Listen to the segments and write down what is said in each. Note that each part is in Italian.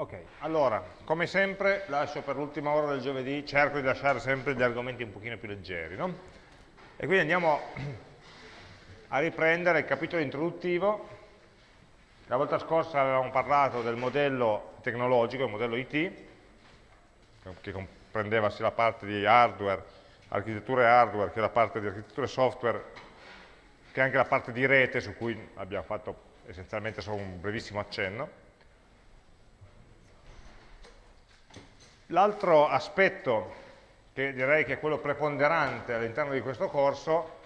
Ok, allora, come sempre lascio per l'ultima ora del giovedì, cerco di lasciare sempre gli argomenti un pochino più leggeri, no? E quindi andiamo a riprendere il capitolo introduttivo. La volta scorsa avevamo parlato del modello tecnologico, il modello IT, che comprendeva sia la parte di hardware, architetture hardware, che la parte di architetture software, che anche la parte di rete, su cui abbiamo fatto essenzialmente solo un brevissimo accenno. L'altro aspetto, che direi che è quello preponderante all'interno di questo corso,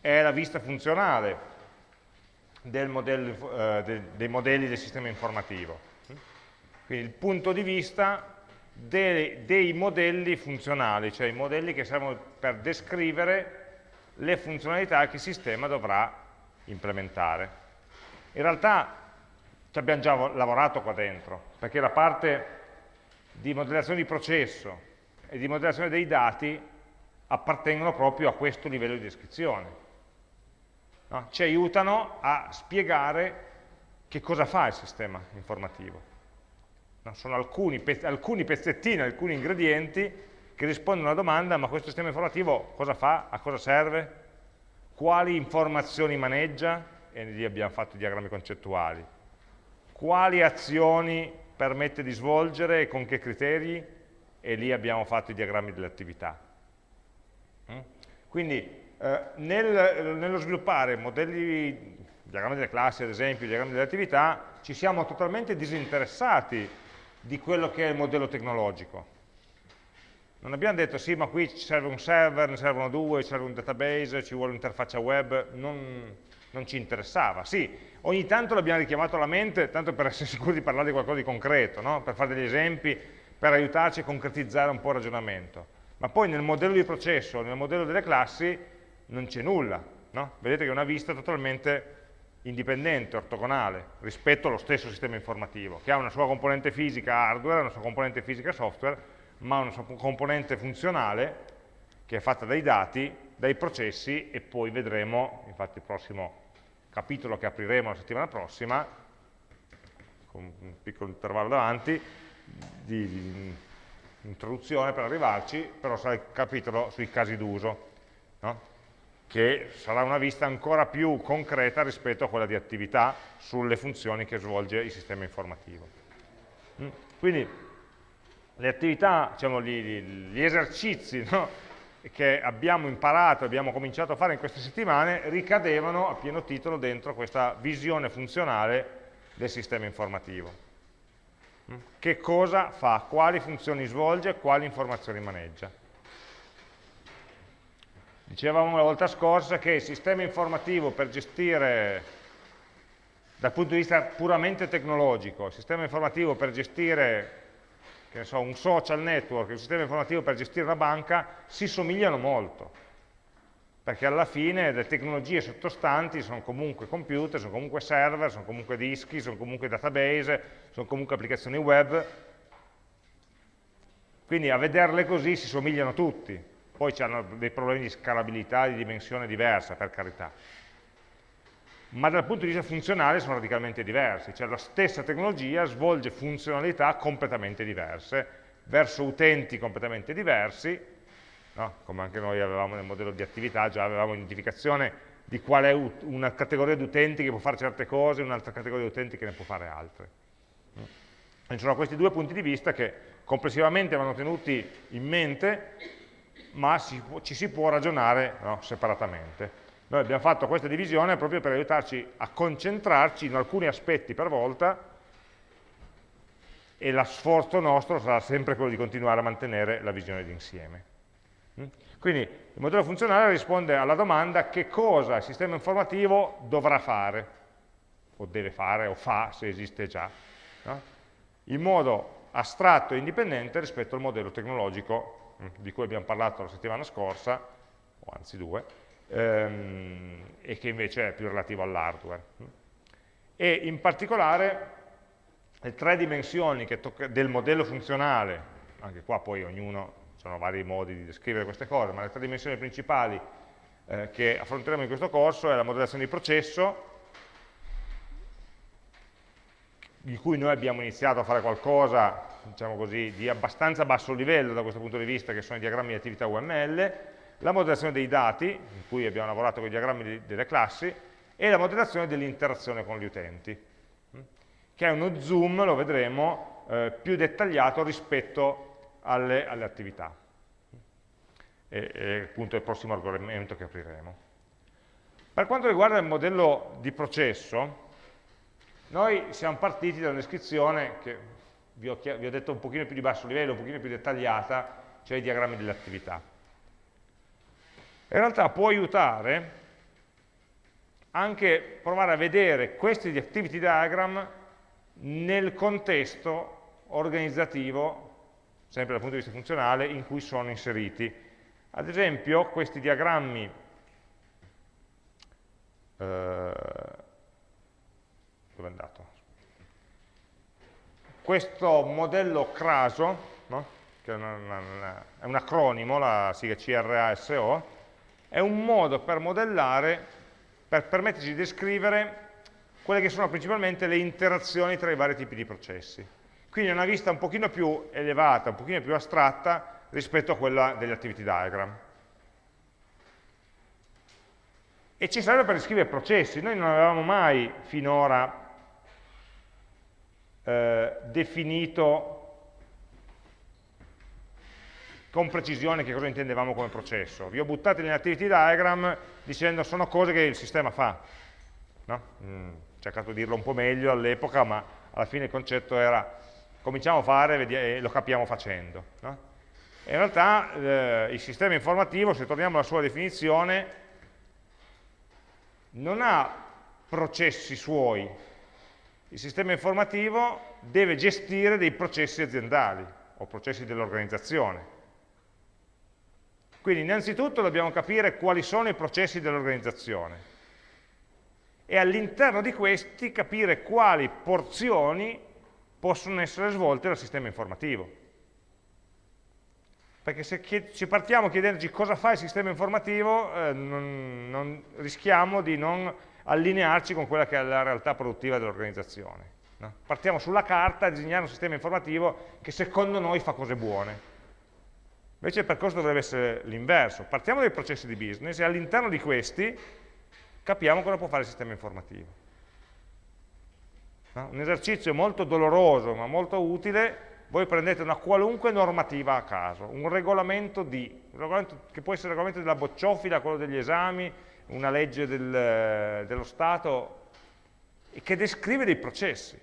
è la vista funzionale del modello, eh, de, dei modelli del sistema informativo. Quindi il punto di vista dei, dei modelli funzionali, cioè i modelli che servono per descrivere le funzionalità che il sistema dovrà implementare. In realtà ci abbiamo già lavorato qua dentro, perché la parte di modellazione di processo e di modellazione dei dati appartengono proprio a questo livello di descrizione. No? Ci aiutano a spiegare che cosa fa il sistema informativo. No? Sono alcuni, alcuni pezzettini, alcuni ingredienti che rispondono alla domanda ma questo sistema informativo cosa fa, a cosa serve, quali informazioni maneggia, e lì abbiamo fatto i diagrammi concettuali, quali azioni permette di svolgere e con che criteri, e lì abbiamo fatto i diagrammi delle attività. Mm? Quindi eh, nel, nello sviluppare modelli, diagrammi delle classi ad esempio, diagrammi delle attività, ci siamo totalmente disinteressati di quello che è il modello tecnologico. Non abbiamo detto sì, ma qui ci serve un server, ne servono due, ci serve un database, ci vuole un'interfaccia web, non, non ci interessava. Sì, ogni tanto l'abbiamo richiamato alla mente, tanto per essere sicuri di parlare di qualcosa di concreto, no? per fare degli esempi, per aiutarci a concretizzare un po' il ragionamento. Ma poi nel modello di processo, nel modello delle classi, non c'è nulla. No? Vedete che è una vista totalmente indipendente, ortogonale, rispetto allo stesso sistema informativo, che ha una sua componente fisica hardware, una sua componente fisica software, ma una sua componente funzionale che è fatta dai dati, dai processi e poi vedremo, infatti il prossimo capitolo che apriremo la settimana prossima, con un piccolo intervallo davanti, di, di introduzione per arrivarci, però sarà il capitolo sui casi d'uso, no? che sarà una vista ancora più concreta rispetto a quella di attività sulle funzioni che svolge il sistema informativo. Mm? Quindi le attività, diciamo, gli, gli esercizi no? Che abbiamo imparato, abbiamo cominciato a fare in queste settimane, ricadevano a pieno titolo dentro questa visione funzionale del sistema informativo. Mm? Che cosa fa, quali funzioni svolge, quali informazioni maneggia. Dicevamo la volta scorsa che il sistema informativo per gestire, dal punto di vista puramente tecnologico, il sistema informativo per gestire che so, un social network, un sistema informativo per gestire una banca, si somigliano molto, perché alla fine le tecnologie sottostanti sono comunque computer, sono comunque server, sono comunque dischi, sono comunque database, sono comunque applicazioni web, quindi a vederle così si somigliano tutti, poi hanno dei problemi di scalabilità, di dimensione diversa, per carità ma dal punto di vista funzionale sono radicalmente diversi, cioè la stessa tecnologia svolge funzionalità completamente diverse, verso utenti completamente diversi, no? come anche noi avevamo nel modello di attività, già avevamo identificazione di qual è una categoria di utenti che può fare certe cose e un'altra categoria di utenti che ne può fare altre. E ci sono questi due punti di vista che complessivamente vanno tenuti in mente, ma ci si può ragionare no, separatamente. Noi abbiamo fatto questa divisione proprio per aiutarci a concentrarci in alcuni aspetti per volta e lo sforzo nostro sarà sempre quello di continuare a mantenere la visione d'insieme. Mm? Quindi il modello funzionale risponde alla domanda che cosa il sistema informativo dovrà fare, o deve fare, o fa se esiste già, no? in modo astratto e indipendente rispetto al modello tecnologico mm, di cui abbiamo parlato la settimana scorsa, o anzi due, ehm, e che invece è più relativo all'hardware. E in particolare le tre dimensioni del modello funzionale, anche qua poi ognuno, ci sono vari modi di descrivere queste cose, ma le tre dimensioni principali eh, che affronteremo in questo corso è la modellazione di processo, di cui noi abbiamo iniziato a fare qualcosa, diciamo così, di abbastanza basso livello da questo punto di vista, che sono i diagrammi di attività UML, la modellazione dei dati, in cui abbiamo lavorato con i diagrammi delle classi, e la modellazione dell'interazione con gli utenti, che è uno zoom, lo vedremo, eh, più dettagliato rispetto alle, alle attività. E, e appunto è il prossimo argomento che apriremo. Per quanto riguarda il modello di processo, noi siamo partiti da una descrizione che vi ho, vi ho, detto un pochino più di basso livello, un pochino più dettagliata, cioè i diagrammi delle attività. In realtà può aiutare anche provare a vedere questi activity diagram nel contesto organizzativo, sempre dal punto di vista funzionale, in cui sono inseriti. Ad esempio, questi diagrammi eh, dove è andato? Questo modello CRASO, no? che è, una, è, un acronimo, la sigla CRASO, è un modo per modellare, per permetterci di descrivere quelle che sono principalmente le interazioni tra i vari tipi di processi. Quindi è una vista un pochino più elevata, un pochino più astratta rispetto a quella degli activity diagram. E ci serve per descrivere processi. Noi non avevamo mai finora eh, definito con precisione che cosa intendevamo come processo. Vi ho buttati nell'activity diagram dicendo sono cose che il sistema fa. No? Mm, ho cercato di dirlo un po' meglio all'epoca, ma alla fine il concetto era cominciamo a fare e lo capiamo facendo. No? in realtà eh, il sistema informativo, se torniamo alla sua definizione, non ha processi suoi, il sistema informativo deve gestire dei processi aziendali o processi dell'organizzazione. Quindi innanzitutto dobbiamo capire quali sono i processi dell'organizzazione e all'interno di questi capire quali porzioni possono essere svolte dal sistema informativo. Perché se ci partiamo chiedendoci cosa fa il sistema informativo, eh, non, non, rischiamo di non allinearci con quella che è la realtà produttiva dell'organizzazione. No? Partiamo sulla carta a disegnare un sistema informativo che secondo noi fa cose buone. Invece il percorso dovrebbe essere l'inverso. Partiamo dai processi di business e all'interno di questi capiamo cosa può fare il sistema informativo. Un esercizio molto doloroso ma molto utile, voi prendete una qualunque normativa a caso, un regolamento di, un regolamento che può essere il regolamento della bocciofila, quello degli esami, una legge del, dello Stato, che descrive dei processi.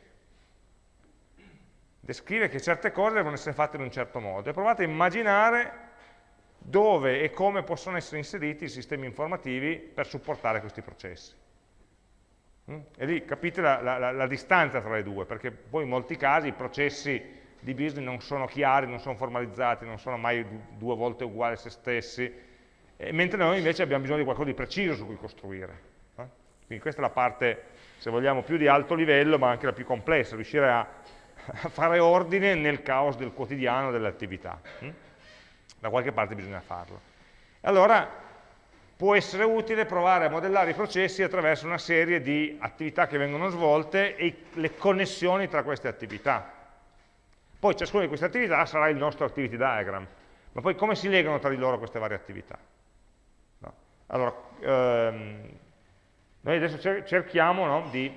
Descrive che certe cose devono essere fatte in un certo modo. E provate a immaginare dove e come possono essere inseriti i sistemi informativi per supportare questi processi. Mm? E lì capite la, la, la distanza tra le due, perché poi in molti casi i processi di business non sono chiari, non sono formalizzati, non sono mai due volte uguali a se stessi, mentre noi invece abbiamo bisogno di qualcosa di preciso su cui costruire. Eh? Quindi questa è la parte, se vogliamo, più di alto livello, ma anche la più complessa, riuscire a, fare ordine nel caos del quotidiano delle attività. Hm? Da qualche parte bisogna farlo. Allora, può essere utile provare a modellare i processi attraverso una serie di attività che vengono svolte e le connessioni tra queste attività. Poi ciascuna di queste attività sarà il nostro activity diagram, ma poi come si legano tra di loro queste varie attività? Allora, ehm, noi adesso cerchiamo no, di,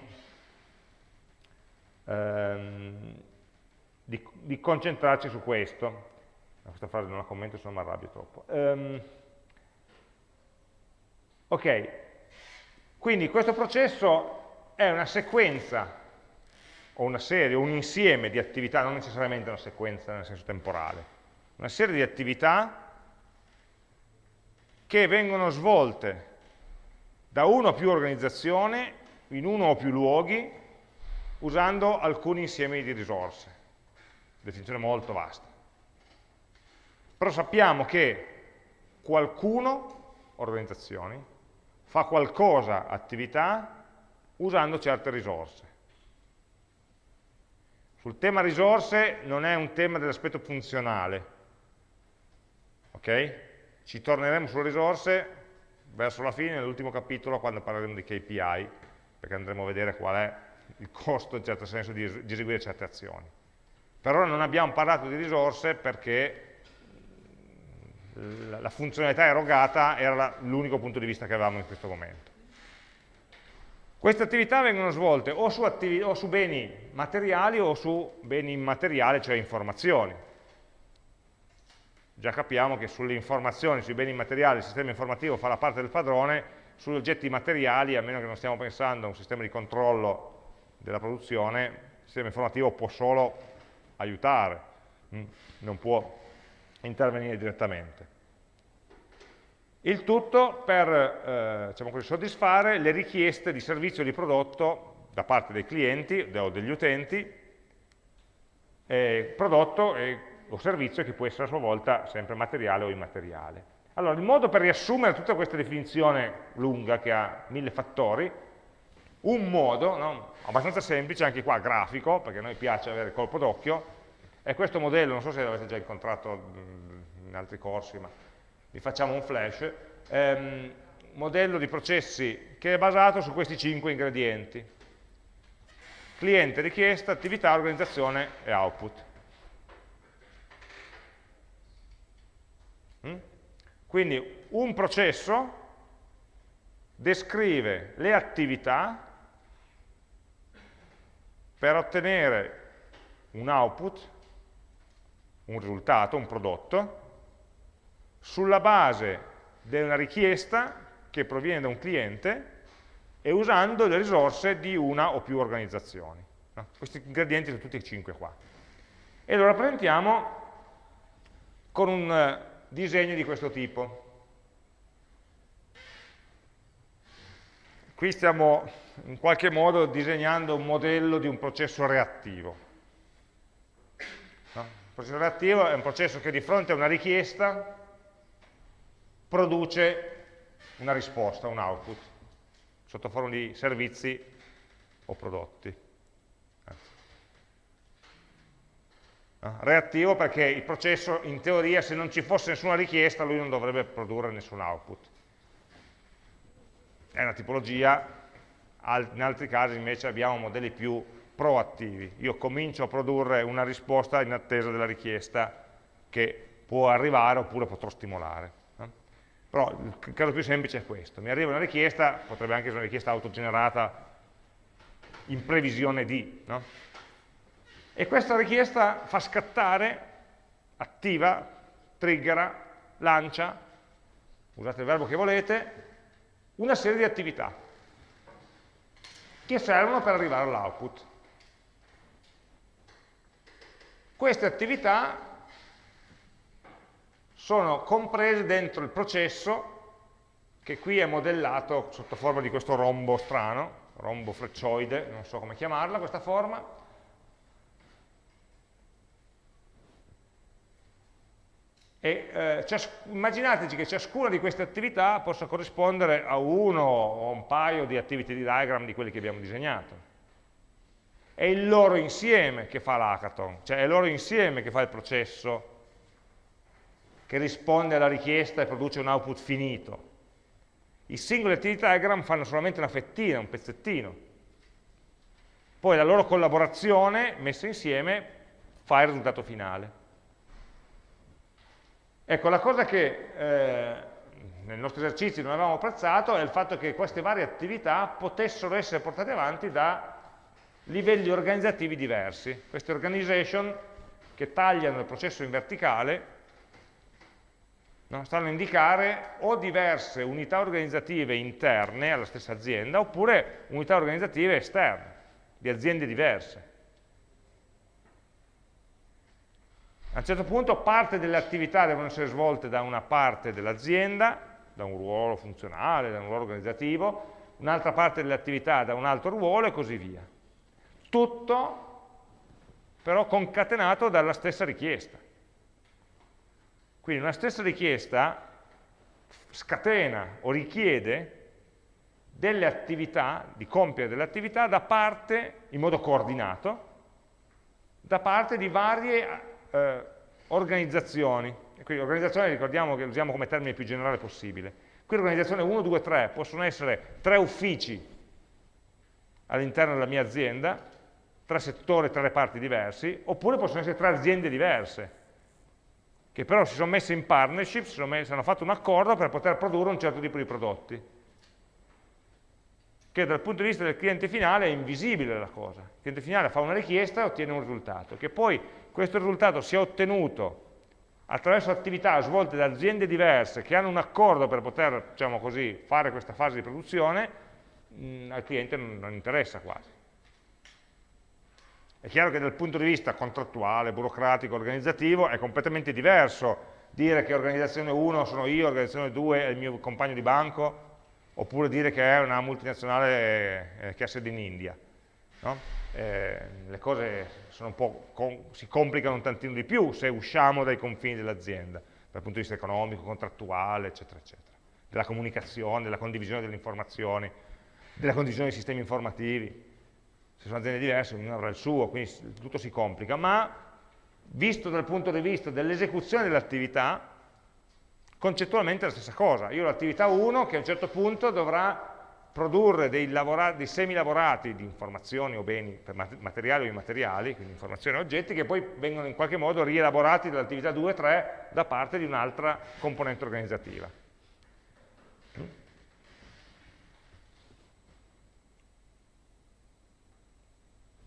ehm, di, di, concentrarci su questo. Questa frase non la commento, se no mi arrabbio troppo. Ehm, ok, quindi questo processo è una sequenza o una serie, un insieme di attività, non necessariamente una sequenza nel senso temporale, una serie di attività che vengono svolte da una o più organizzazioni, in uno o più luoghi, usando alcuni insiemi di risorse. Definizione molto vasta. Però sappiamo che qualcuno, organizzazioni, fa qualcosa, attività, usando certe risorse. Sul tema risorse non è un tema dell'aspetto funzionale, ok? Ci torneremo sulle risorse verso la fine, nell'ultimo capitolo, quando parleremo di KPI, perché andremo a vedere qual è il costo in certo senso di, di eseguire certe azioni. Per ora non abbiamo parlato di risorse perché la funzionalità erogata era l'unico punto di vista che avevamo in questo momento. Queste attività vengono svolte o su, o su, beni materiali o su beni immateriali, cioè informazioni. Già capiamo che sulle informazioni, sui beni immateriali, il sistema informativo fa la parte del padrone, sugli oggetti materiali, a meno che non stiamo pensando a un sistema di controllo della produzione, il sistema informativo può solo aiutare, mm, non può intervenire direttamente. Il tutto per eh, diciamo così, soddisfare le richieste di servizio di prodotto da parte dei clienti o degli utenti, eh, prodotto e, o servizio che può essere a sua volta sempre materiale o immateriale. Allora, il modo per riassumere tutta questa definizione lunga che ha mille fattori, un modo, no, abbastanza semplice, anche qua grafico, perché a noi piace avere colpo d'occhio, è questo modello, non so se l'avete già incontrato in altri corsi, ma vi facciamo un flash, ehm, modello di processi che è basato su questi cinque ingredienti. Cliente, richiesta, attività, organizzazione e output. Mm? Quindi un processo descrive le attività per ottenere un output, un risultato, un prodotto, sulla base di una richiesta che proviene da un cliente e usando le risorse di una o più organizzazioni. No? Questi ingredienti sono tutti e cinque qua. E lo rappresentiamo con un eh, disegno di questo tipo. Qui stiamo in qualche modo disegnando un modello di un processo reattivo. No? Il processo reattivo è un processo che di fronte a una richiesta produce una risposta, un output, sotto forma di servizi o prodotti. Reattivo perché il processo, in teoria, se non ci fosse nessuna richiesta, lui non dovrebbe produrre nessun output. È una tipologia, in altri casi invece abbiamo modelli più proattivi. Io comincio a produrre una risposta in attesa della richiesta che può arrivare oppure potrò stimolare. Però il caso più semplice è questo. Mi arriva una richiesta, potrebbe anche essere una richiesta autogenerata in previsione di, no? E questa richiesta fa scattare, attiva, triggera, lancia, usate il verbo che volete, una serie di attività che servono per arrivare all'output. Queste attività sono comprese dentro il processo che qui è modellato sotto forma di questo rombo strano, rombo freccioide, non so come chiamarla questa forma, e eh, immaginateci che ciascuna di queste attività possa corrispondere a uno o un paio di activity diagram di quelli che abbiamo disegnato. È il loro insieme che fa l'hackathon, cioè è il loro insieme che fa il processo che risponde alla richiesta e produce un output finito. I singoli activity diagram fanno solamente una fettina, un pezzettino. Poi la loro collaborazione, messa insieme, fa il risultato finale. Ecco, la cosa che eh, nel nostro esercizio non avevamo apprezzato è il fatto che queste varie attività potessero essere portate avanti da livelli organizzativi diversi. Queste organization che tagliano il processo in verticale no? stanno a indicare o diverse unità organizzative interne alla stessa azienda oppure unità organizzative esterne, di aziende diverse. A un certo punto parte delle attività devono essere svolte da una parte dell'azienda, da un ruolo funzionale, da un ruolo organizzativo, un'altra parte delle attività da un altro ruolo e così via. Tutto però concatenato dalla stessa richiesta. Quindi una stessa richiesta scatena o richiede delle attività, di compiere delle attività da parte, in modo coordinato, da parte di varie eh, organizzazioni. E quindi organizzazione ricordiamo che usiamo come termine più generale possibile. Qui organizzazione 1, 2, 3 possono essere tre uffici all'interno della mia azienda, tre settori, tre reparti diversi, oppure possono essere tre aziende diverse, che però si sono messe in partnership, si messe, hanno fatto un accordo per poter produrre un certo tipo di prodotti che dal punto di vista del cliente finale è invisibile la cosa. Il cliente finale fa una richiesta e ottiene un risultato. Che poi questo risultato sia ottenuto attraverso attività svolte da aziende diverse che hanno un accordo per poter diciamo così, fare questa fase di produzione, mh, mm, al cliente non, non interessa quasi. È chiaro che dal punto di vista contrattuale, burocratico, organizzativo è completamente diverso dire che organizzazione 1 sono io, organizzazione 2 è il mio compagno di banco, oppure dire che è una multinazionale eh, che ha sede in India. No? Eh, le cose com si complicano un tantino di più se usciamo dai confini dell'azienda, dal punto di vista economico, contrattuale, eccetera, eccetera, della comunicazione, della condivisione delle informazioni, della condivisione dei sistemi informativi. Se sono aziende diverse, ognuno avrà il suo, quindi tutto si complica, ma visto dal punto di vista dell'esecuzione dell'attività, Concettualmente è la stessa cosa, io ho l'attività 1 che a un certo punto dovrà produrre dei, dei semi-lavorati di informazioni o beni materiali o immateriali, quindi informazioni e oggetti, che poi vengono in qualche modo rielaborati dall'attività 2 e 3 da parte di un'altra componente organizzativa.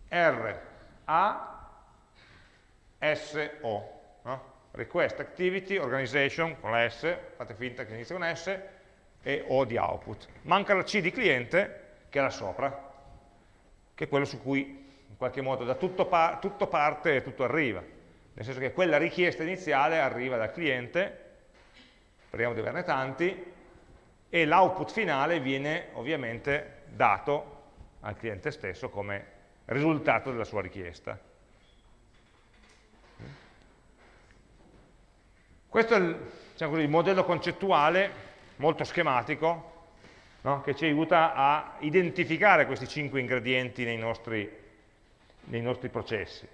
R, A, S, O. No? request activity, organization, con la S, fate finta che inizia con S, e O di output. Manca la C di cliente, che è là sopra, che è quello su cui in qualche modo da tutto, pa tutto parte e tutto arriva. Nel senso che quella richiesta iniziale arriva dal cliente, speriamo di averne tanti, e l'output finale viene ovviamente dato al cliente stesso come risultato della sua richiesta. Questo è il, diciamo così, il modello concettuale molto schematico no? che ci aiuta a identificare questi cinque ingredienti nei nostri, nei nostri processi.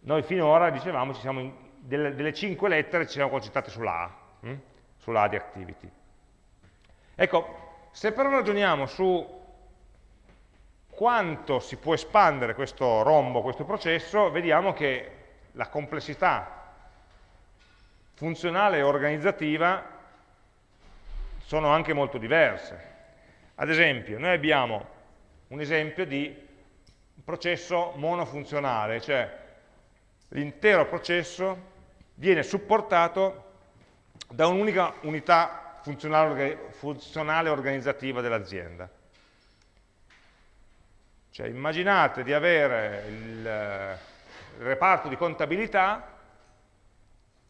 Noi finora, dicevamo, in, delle, delle, cinque lettere ci siamo concentrati sulla A, hm? sulla A di activity. Ecco, se però ragioniamo su quanto si può espandere questo rombo, questo processo, vediamo che la complessità funzionale e organizzativa sono anche molto diverse. Ad esempio, noi abbiamo un esempio di processo monofunzionale, cioè l'intero processo viene supportato da un'unica unità funzionale, organizzativa dell'azienda. Cioè immaginate di avere il, il reparto di contabilità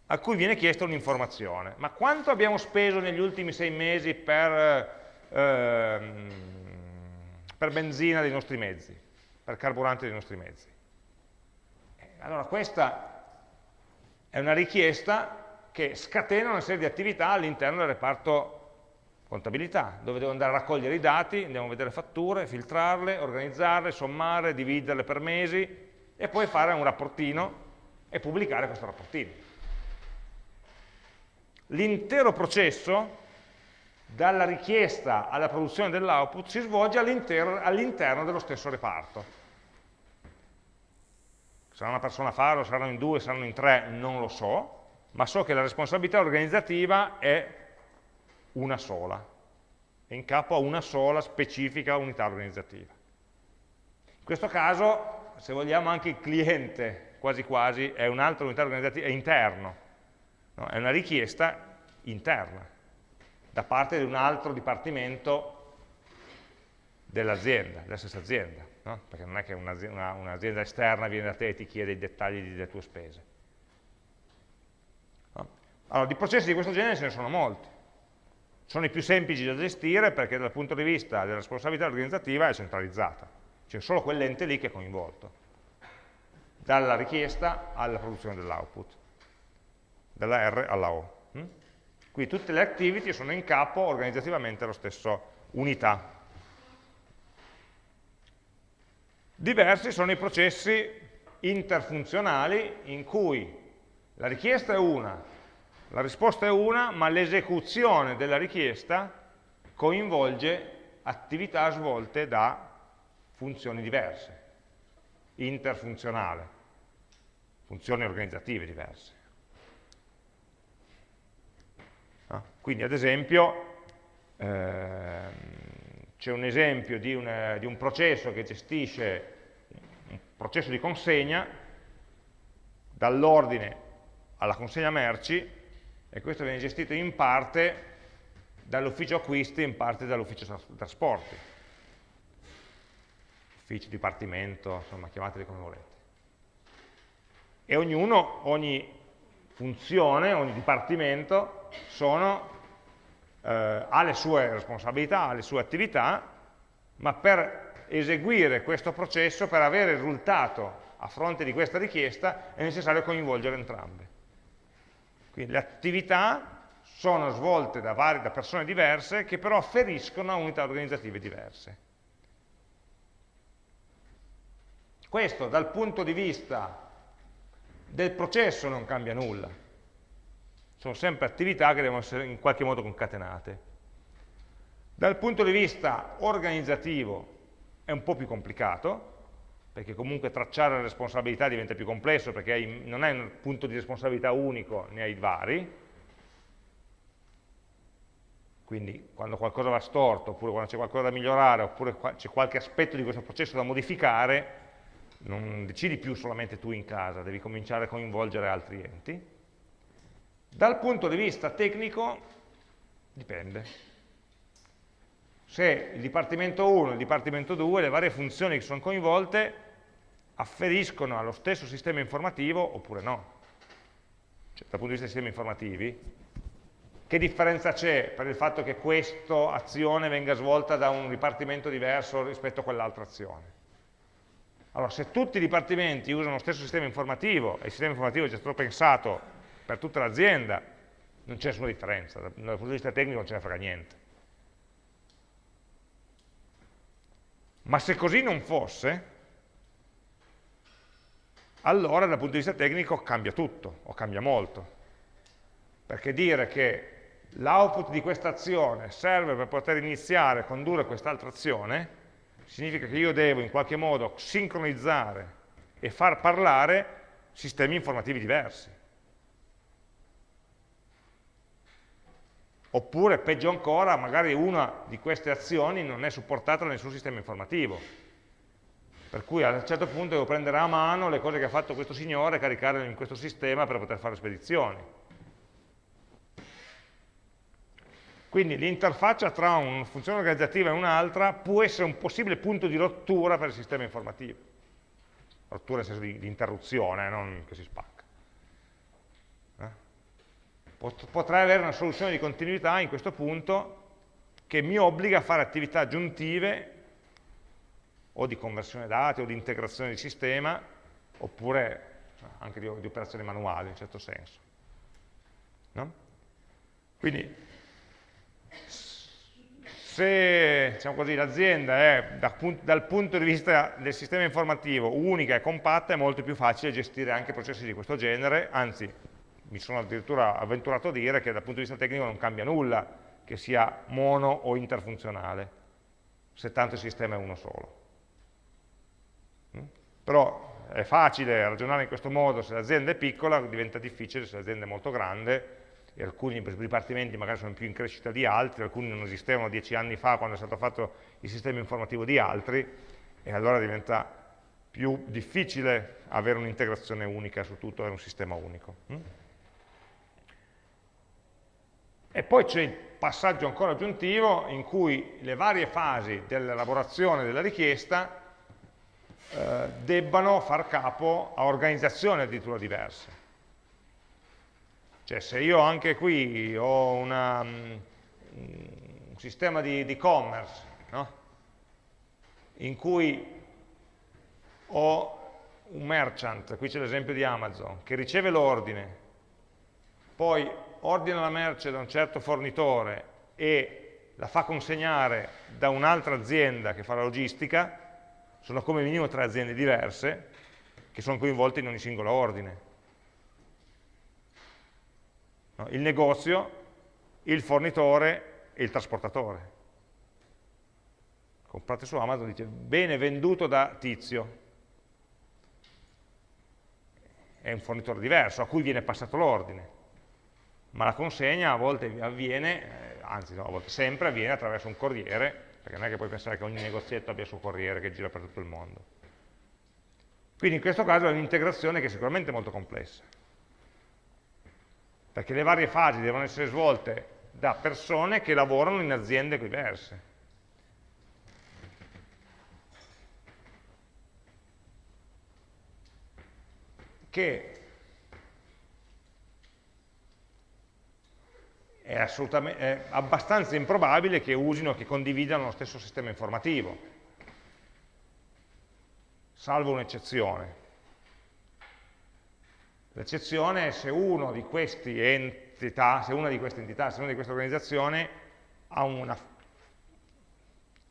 a cui viene chiesta un'informazione. Ma quanto abbiamo speso negli ultimi sei mesi per, ehm, per benzina dei nostri mezzi, per carburante dei nostri mezzi? Eh, allora questa è una richiesta che scatena una serie di attività all'interno del reparto contabilità, dove devo andare a raccogliere i dati, andiamo a vedere fatture, filtrarle, organizzarle, sommare, dividerle per mesi e poi fare un rapportino e pubblicare questo rapportino l'intero processo, dalla richiesta alla produzione dell'output, si svolge all'interno all dello stesso reparto. Sarà una persona a farlo, saranno in due, saranno in tre, non lo so, ma so che la responsabilità organizzativa è una sola, è in capo a una sola specifica unità organizzativa. In questo caso, se vogliamo, anche il cliente, quasi quasi, è un'altra unità organizzativa, è interno, no? è una richiesta interna, da parte di un altro dipartimento dell'azienda, della stessa azienda, no? perché non è che un'azienda un esterna viene da te e ti chiede i dettagli delle tue spese. No? Allora, di processi di questo genere ce ne sono molti. Sono i più semplici da gestire perché dal punto di vista della responsabilità organizzativa è centralizzata, c'è solo quell'ente lì che è coinvolto, dalla richiesta alla produzione dell'output dalla R alla O. Hm? Qui tutte le activity sono in capo organizzativamente alla stessa unità. Diversi sono i processi interfunzionali in cui la richiesta è una, la risposta è una, ma l'esecuzione della richiesta coinvolge attività svolte da funzioni diverse, interfunzionale, funzioni organizzative diverse. Ah, quindi ad esempio ehm, c'è un esempio di, una, di un processo che gestisce un processo di consegna dall'ordine alla consegna merci e questo viene gestito in parte dall'ufficio acquisti e in parte dall'ufficio trasporti. Ufficio, dipartimento, insomma chiamateli come volete. E ognuno, ogni funzione, ogni dipartimento sono, eh, ha le sue responsabilità, ha le sue attività ma per eseguire questo processo, per avere il risultato a fronte di questa richiesta è necessario coinvolgere entrambe. Quindi le attività sono svolte da, varie, da persone diverse che però afferiscono a unità organizzative diverse. Questo dal punto di vista del processo non cambia nulla. Sono sempre attività che devono essere in qualche modo concatenate. Dal punto di vista organizzativo è un po' più complicato, perché comunque tracciare le responsabilità diventa più complesso, perché hai, non hai un punto di responsabilità unico, ne hai vari, quindi quando qualcosa va storto, oppure quando c'è qualcosa da migliorare, oppure c'è qualche aspetto di questo processo da modificare, non decidi più solamente tu in casa, devi cominciare a coinvolgere altri enti. Dal punto di vista tecnico, dipende se il Dipartimento 1 e il Dipartimento 2, le varie funzioni che sono coinvolte, afferiscono allo stesso sistema informativo oppure no. Cioè, dal punto di vista dei sistemi informativi, che differenza c'è per il fatto che questa azione venga svolta da un dipartimento diverso rispetto a quell'altra azione? Allora, se tutti i dipartimenti usano lo stesso sistema informativo e il sistema informativo è già stato pensato per tutta l'azienda, non c'è nessuna differenza, dal punto di vista tecnico non ce ne frega niente. Ma se così non fosse, allora dal punto di vista tecnico cambia tutto, o cambia molto. Perché dire che l'output di questa azione serve per poter iniziare a condurre quest'altra azione, significa che io devo in qualche modo sincronizzare e far parlare sistemi informativi diversi. Oppure, peggio ancora, magari una di queste azioni non è supportata da nessun sistema informativo. Per cui a un certo punto devo prendere a mano le cose che ha fatto questo signore e caricarle in questo sistema per poter fare spedizioni. Quindi l'interfaccia tra una funzione organizzativa e un'altra può essere un possibile punto di rottura per il sistema informativo. Rottura nel senso di, di interruzione, non che si spacca potrei avere una soluzione di continuità in questo punto che mi obbliga a fare attività aggiuntive o di conversione dati o di integrazione di sistema oppure anche di, di operazioni manuali in certo senso. No? Quindi se diciamo l'azienda è da, dal punto di vista del sistema informativo unica e compatta è molto più facile gestire anche processi di questo genere, anzi mi sono addirittura avventurato a dire che dal punto di vista tecnico non cambia nulla che sia mono o interfunzionale, se tanto il sistema è uno solo. Mm? Però è facile ragionare in questo modo, se l'azienda è piccola diventa difficile se l'azienda è molto grande e alcuni dipartimenti magari sono più in crescita di altri, alcuni non esistevano dieci anni fa quando è stato fatto il sistema informativo di altri e allora diventa più difficile avere un'integrazione unica su tutto, avere un sistema unico. Mm? E poi c'è il passaggio ancora aggiuntivo in cui le varie fasi dell'elaborazione della richiesta eh, debbano far capo a organizzazioni addirittura diverse. Cioè se io anche qui ho una, um, un sistema di e-commerce no? in cui ho un merchant, qui c'è l'esempio di Amazon, che riceve l'ordine, poi ordina la merce da un certo fornitore e la fa consegnare da un'altra azienda che fa la logistica, sono come minimo tre aziende diverse che sono coinvolte in ogni singolo ordine. No, il negozio, il fornitore e il trasportatore. comprate su Amazon, dice bene venduto da tizio, è un fornitore diverso, a cui viene passato l'ordine, ma la consegna a volte avviene, eh, anzi no, a volte sempre avviene attraverso un corriere, perché non è che puoi pensare che ogni negozietto abbia il suo corriere che gira per tutto il mondo. Quindi in questo caso è un'integrazione che è sicuramente molto complessa, perché le varie fasi devono essere svolte da persone che lavorano in aziende diverse. che è, è abbastanza improbabile che usino, che condividano lo stesso sistema informativo, salvo un'eccezione. L'eccezione è se uno di questi entità, se una di queste entità, se una di queste organizzazioni ha una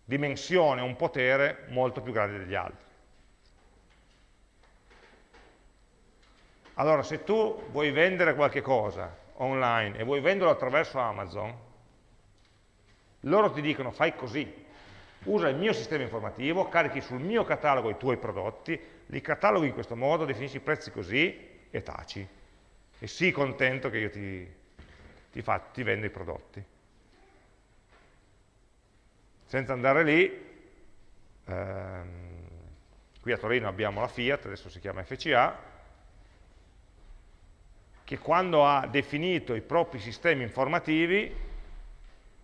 dimensione, un potere molto più grande degli altri. Allora, se tu vuoi vendere qualche cosa online e vuoi venderlo attraverso Amazon, loro ti dicono fai così, usa il mio sistema informativo, carichi sul mio catalogo i tuoi prodotti, li cataloghi in questo modo, definisci i prezzi così e taci. E sii contento che io ti, ti, fa, ti vendo i prodotti. Senza andare lì, ehm, qui a Torino abbiamo la Fiat, adesso si chiama FCA, che quando ha definito i propri sistemi informativi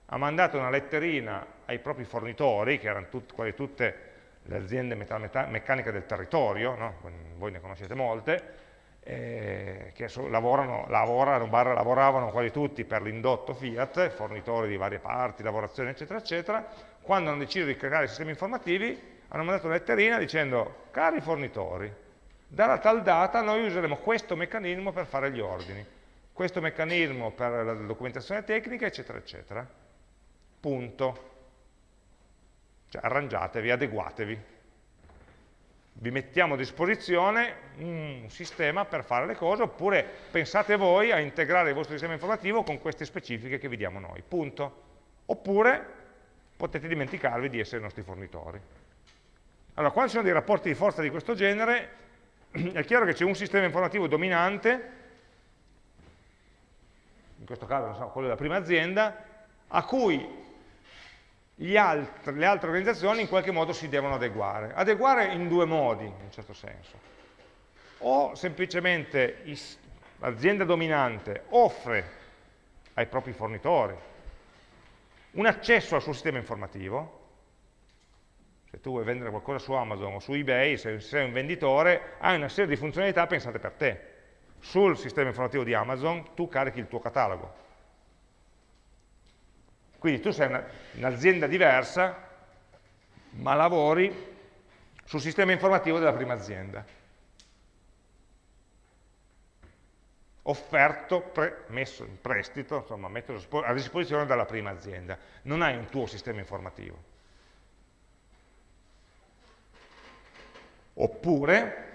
ha mandato una letterina ai propri fornitori, che erano tut, quasi tutte le aziende meccaniche del territorio, no? voi ne conoscete molte, eh, che lavorano, lavorano, barra, lavoravano quasi tutti per l'indotto Fiat, fornitori di varie parti, lavorazioni, eccetera, eccetera, quando hanno deciso di creare sistemi informativi hanno mandato una letterina dicendo, cari fornitori, dalla tal data noi useremo questo meccanismo per fare gli ordini, questo meccanismo per la documentazione tecnica, eccetera, eccetera. Punto. Cioè arrangiatevi, adeguatevi. Vi mettiamo a disposizione un sistema per fare le cose, oppure pensate voi a integrare il vostro sistema informativo con queste specifiche che vi diamo noi. Punto. Oppure potete dimenticarvi di essere i nostri fornitori. Allora, quando ci sono dei rapporti di forza di questo genere, è chiaro che c'è un sistema informativo dominante, in questo caso so, quello della prima azienda, a cui altri, le altre organizzazioni in qualche modo si devono adeguare. Adeguare in due modi, in un certo senso. O semplicemente l'azienda dominante offre ai propri fornitori un accesso al suo sistema informativo, se tu vuoi vendere qualcosa su Amazon o su eBay, se sei un venditore, hai una serie di funzionalità pensate per te. Sul sistema informativo di Amazon tu carichi il tuo catalogo. Quindi tu sei un'azienda un diversa, ma lavori sul sistema informativo della prima azienda. Offerto, messo in prestito, insomma, messo a disposizione dalla prima azienda. Non hai un tuo sistema informativo. Oppure,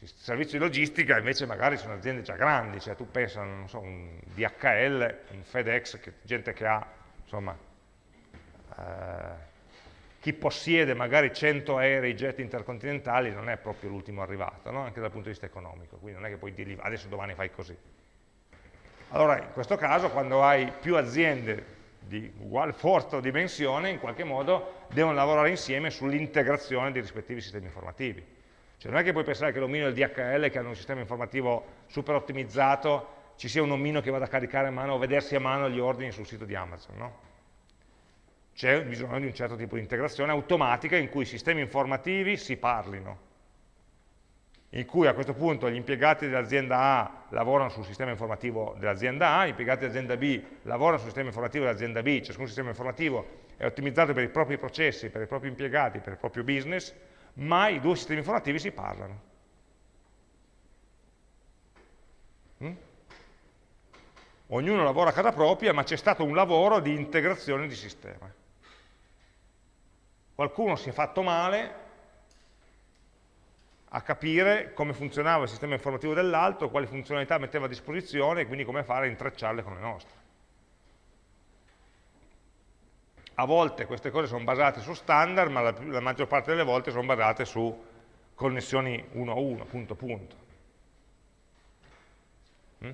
servizi di logistica invece magari sono aziende già grandi, cioè tu pensa, non so, un DHL, un FedEx, che, gente che ha, insomma, eh, chi possiede magari 100 aerei, jet intercontinentali non è proprio l'ultimo arrivato, no? anche dal punto di vista economico, quindi non è che puoi dirgli adesso domani fai così. Allora in questo caso quando hai più aziende di uguale forza o dimensione, in qualche modo devono lavorare insieme sull'integrazione dei rispettivi sistemi informativi. Cioè non è che puoi pensare che l'omino e il DHL, che hanno un sistema informativo super ottimizzato, ci sia un omino che vada a caricare a mano o vedersi a mano gli ordini sul sito di Amazon, no? C'è bisogno di un certo tipo di integrazione automatica in cui i sistemi informativi si parlino, in cui a questo punto gli impiegati dell'azienda A lavorano sul sistema informativo dell'azienda A, gli impiegati dell'azienda B lavorano sul sistema informativo dell'azienda B, ciascun sistema informativo è ottimizzato per i propri processi, per i propri impiegati, per il proprio business, ma i due sistemi informativi si parlano. Mm? Ognuno lavora a casa propria, ma c'è stato un lavoro di integrazione di sistema. Qualcuno si è fatto male, a capire come funzionava il sistema informativo dell'altro, quali funzionalità metteva a disposizione e quindi come fare a intrecciarle con le nostre. a volte queste cose sono basate su standard, ma la, la maggior parte delle volte sono basate su connessioni uno a uno, punto a punto. Mm?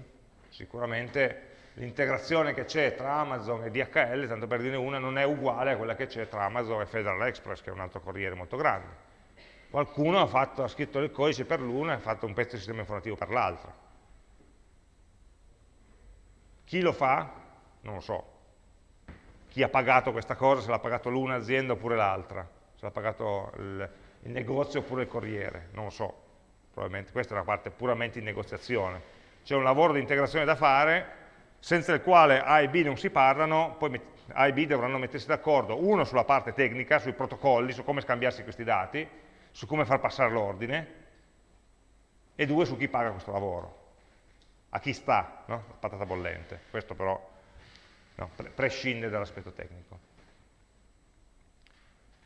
Sicuramente l'integrazione che c'è tra Amazon e DHL, tanto per dire una, non è uguale a quella che c'è tra Amazon e Federal Express, che è un altro corriere molto grande. Qualcuno ha, fatto, ha scritto il codice per l'una e ha fatto un pezzo di sistema informativo per l'altra. Chi lo fa? Non lo so. Chi ha pagato questa cosa, se l'ha pagato l'una azienda oppure l'altra, se l'ha pagato il, il negozio oppure il corriere, non lo so. Probabilmente questa è una parte puramente in negoziazione. C'è un lavoro di integrazione da fare, senza il quale A e B non si parlano, poi A e B dovranno mettersi d'accordo, uno sulla parte tecnica, sui protocolli, su come scambiarsi questi dati, su come far passare l'ordine, e due su chi paga questo lavoro, a chi sta, no? la patata bollente. Questo però no, prescinde dall'aspetto tecnico.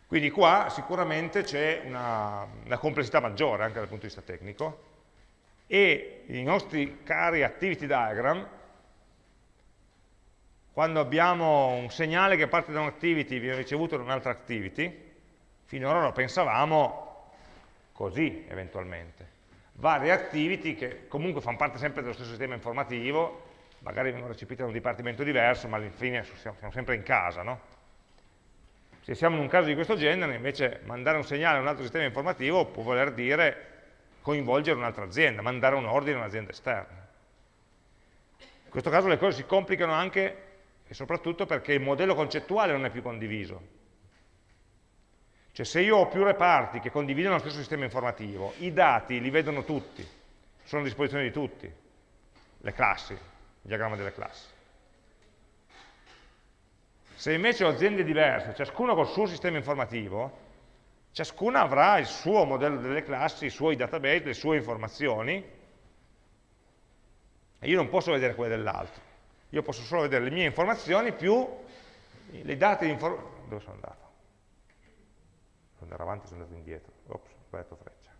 Quindi qua sicuramente c'è una, una, complessità maggiore anche dal punto di vista tecnico e i nostri cari activity diagram, quando abbiamo un segnale che parte da un'activity e viene ricevuto da un'altra activity, finora lo pensavamo così eventualmente. Varie activity che comunque fanno parte sempre dello stesso sistema informativo, magari vengono recepite da un dipartimento diverso, ma alla fine siamo sempre in casa, no? Se siamo in un caso di questo genere, invece mandare un segnale a un altro sistema informativo può voler dire coinvolgere un'altra azienda, mandare un ordine a un'azienda esterna. In questo caso le cose si complicano anche e soprattutto perché il modello concettuale non è più condiviso. Cioè se io ho più reparti che condividono lo stesso sistema informativo, i dati li vedono tutti, sono a disposizione di tutti, le classi, il diagramma delle classi. Se invece ho aziende diverse, ciascuna col suo sistema informativo, ciascuna avrà il suo modello delle classi, i suoi database, le sue informazioni, e io non posso vedere quelle dell'altro. Io posso solo vedere le mie informazioni più di informazione. Dove sono andato? Sono andato avanti, sono andato indietro, ops, ho sbagliato freccia,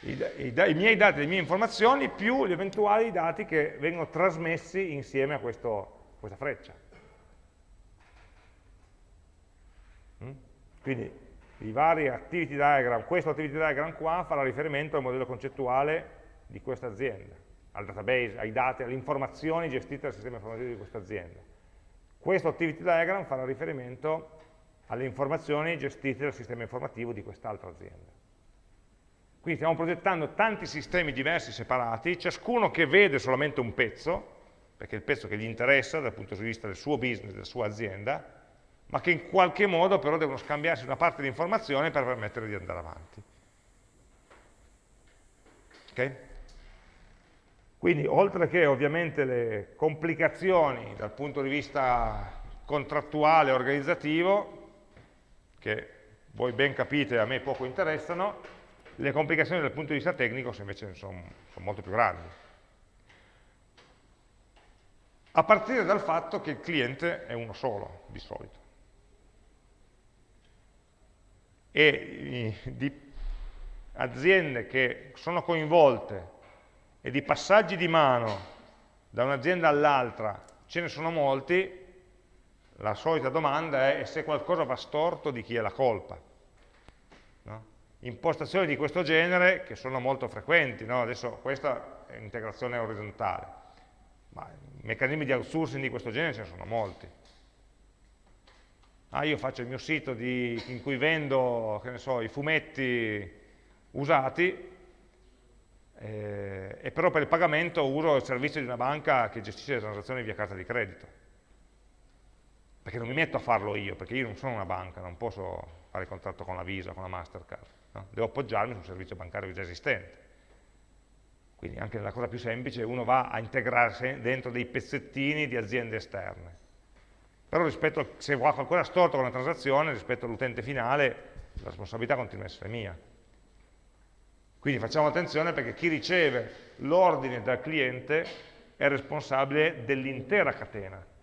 I, i, I, miei dati, le mie informazioni, più gli eventuali dati che vengono trasmessi insieme a questo, questa freccia. Mm? Quindi i vari activity diagram, questo activity diagram qua farà riferimento al modello concettuale di questa azienda, al database, ai dati, alle informazioni gestite dal sistema informativo di questa azienda. Questo activity diagram farà riferimento alle informazioni gestite dal sistema informativo di quest'altra azienda. Quindi stiamo progettando tanti sistemi diversi separati, ciascuno che vede solamente un pezzo, perché è il pezzo che gli interessa dal punto di vista del suo business, della sua azienda, ma che in qualche modo però devono scambiarsi una parte di informazione per permettere di andare avanti. Okay? Quindi oltre che ovviamente le complicazioni dal punto di vista contrattuale e organizzativo, che voi ben capite a me poco interessano, le complicazioni dal punto di vista tecnico invece sono, sono molto più grandi. A partire dal fatto che il cliente è uno solo, di solito. E di aziende che sono coinvolte e di passaggi di mano da un'azienda all'altra ce ne sono molti, la solita domanda è se qualcosa va storto di chi è la colpa. No? Impostazioni di questo genere che sono molto frequenti, no? adesso questa è integrazione orizzontale, ma meccanismi di outsourcing di questo genere ce ne sono molti. Ah, io faccio il mio sito di, in cui vendo so, i fumetti usati, eh, e però per il pagamento uso il servizio di una banca che gestisce le transazioni via carta di credito perché non mi metto a farlo io, perché io non sono una banca, non posso fare il contratto con la Visa, con la Mastercard, no? devo appoggiarmi su un servizio bancario già esistente. Quindi anche nella cosa più semplice uno va a integrarsi dentro dei pezzettini di aziende esterne. Però rispetto se va qualcosa storto con la transazione, rispetto all'utente finale, la responsabilità continua a essere mia. Quindi facciamo attenzione perché chi riceve l'ordine dal cliente è responsabile dell'intera catena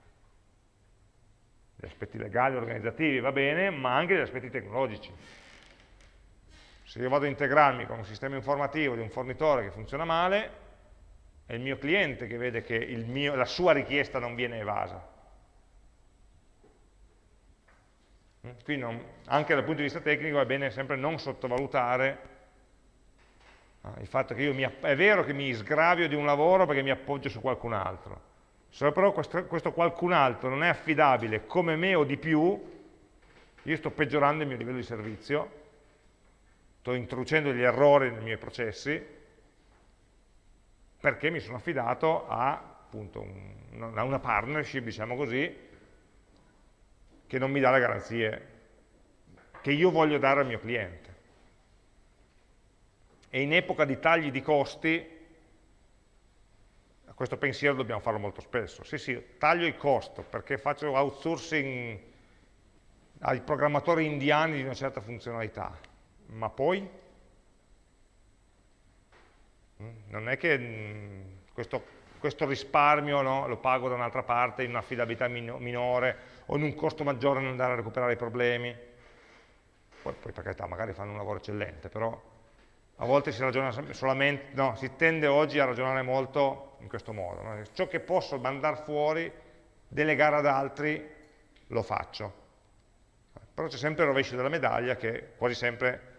gli aspetti legali, organizzativi, va bene, ma anche gli aspetti tecnologici. Se io vado a integrarmi con un sistema informativo di un fornitore che funziona male, è il mio cliente che vede che mio, la sua richiesta non viene evasa. Quindi non, anche dal punto di vista tecnico è bene sempre non sottovalutare il fatto che io mi, è vero che mi sgravio di un lavoro perché mi appoggio su qualcun altro, se però questo, questo qualcun altro non è affidabile come me o di più, io sto peggiorando il mio livello di servizio, sto introducendo degli errori nei miei processi, perché mi sono affidato a, appunto, un, a una partnership, diciamo così, che non mi dà le garanzie che io voglio dare al mio cliente. E in epoca di tagli di costi, questo pensiero dobbiamo farlo molto spesso. Sì, sì, taglio il costo perché faccio outsourcing ai programmatori indiani di una certa funzionalità, ma poi mm, non è che mm, questo, questo risparmio no, lo pago da un'altra parte in un'affidabilità minore o in un costo maggiore non andare a recuperare i problemi. Poi, poi per carità, magari fanno un lavoro eccellente, però a volte si ragiona solamente, no, si tende oggi a ragionare molto in questo modo. No? Ciò che posso mandare fuori, delegare ad altri, lo faccio. Però c'è sempre il rovescio della medaglia che quasi sempre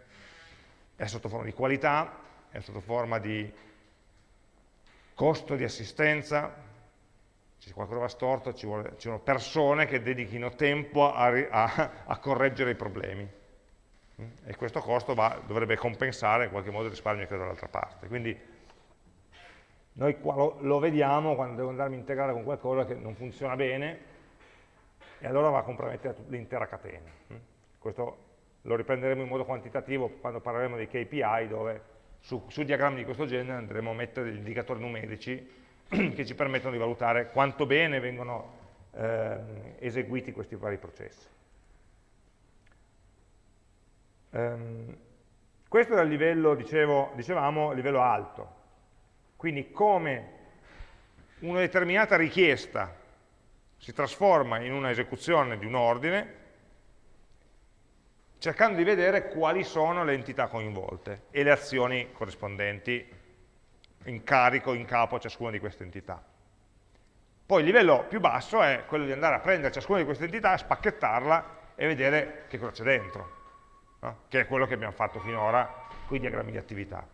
è sotto forma di qualità, è sotto forma di costo di assistenza, se qualcosa va storto ci, vuole, ci sono persone che dedichino tempo a, a, a correggere i problemi e questo costo va, dovrebbe compensare in qualche modo il risparmio che ho dall'altra parte. Quindi noi qua lo, lo, vediamo quando devo andarmi a integrare con qualcosa che non funziona bene e allora va a compromettere l'intera catena. Questo lo riprenderemo in modo quantitativo quando parleremo dei KPI dove su, su diagrammi di questo genere andremo a mettere degli indicatori numerici che ci permettono di valutare quanto bene vengono eh, eseguiti questi vari processi. Um, questo è il livello, dicevo, dicevamo, livello alto. Quindi come una determinata richiesta si trasforma in una esecuzione di un ordine, cercando di vedere quali sono le entità coinvolte e le azioni corrispondenti in carico, in capo a ciascuna di queste entità. Poi il livello più basso è quello di andare a prendere ciascuna di queste entità, spacchettarla e vedere che cosa c'è dentro no? che è quello che abbiamo fatto finora con i diagrammi di attività.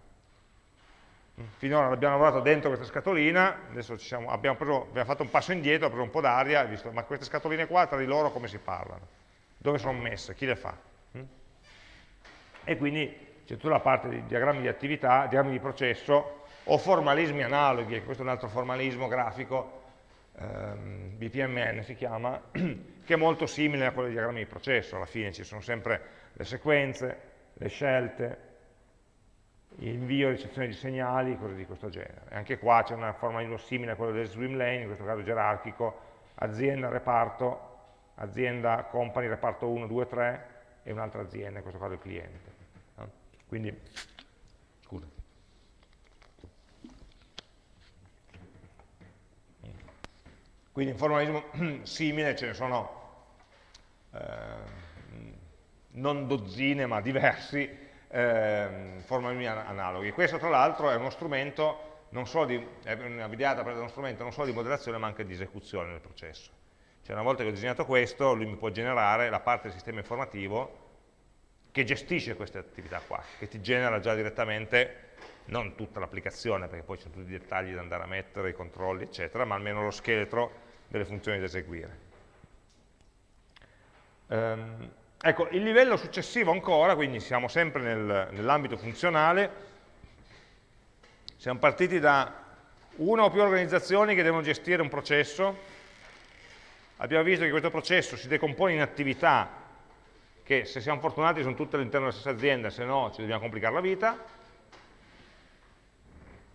Finora abbiamo lavorato dentro questa scatolina, adesso siamo, abbiamo, preso, abbiamo, fatto un passo indietro, abbiamo preso un po' d'aria, visto ma queste scatoline qua tra di loro come si parlano? Dove sono messe? Chi le fa? E quindi c'è tutta la parte di diagrammi di attività, diagrammi di processo o formalismi analoghi, questo è un altro formalismo grafico, ehm, BPMN si chiama, che è molto simile a quello dei diagrammi di processo, alla fine ci sono sempre le sequenze, le scelte, l'invio e ricezione di segnali, cose di questo genere. Anche qua c'è una formalismo simile a quello del swim lane, in questo caso gerarchico, azienda, reparto, azienda, company, reparto 1, 2, 3 e un'altra azienda, in questo caso il cliente. Quindi, scusa. Quindi in formalismo simile ce ne sono eh, non dozzine ma diversi eh, formalismi analoghi. Questo tra l'altro è uno strumento non solo di, è una videata presa da uno strumento non solo di modellazione ma anche di esecuzione del processo. Cioè una volta che ho disegnato questo, lui mi può generare la parte del sistema informativo che gestisce queste attività qua, che ti genera già direttamente non tutta l'applicazione, perché poi ci sono tutti i dettagli da andare a mettere, i controlli, eccetera, ma almeno lo scheletro delle funzioni da eseguire. Um, Ecco, il livello successivo ancora, quindi siamo sempre nel, nell'ambito funzionale, siamo partiti da una o più organizzazioni che devono gestire un processo, abbiamo visto che questo processo si decompone in attività che se siamo fortunati sono tutte all'interno della stessa azienda, se no ci dobbiamo complicare la vita,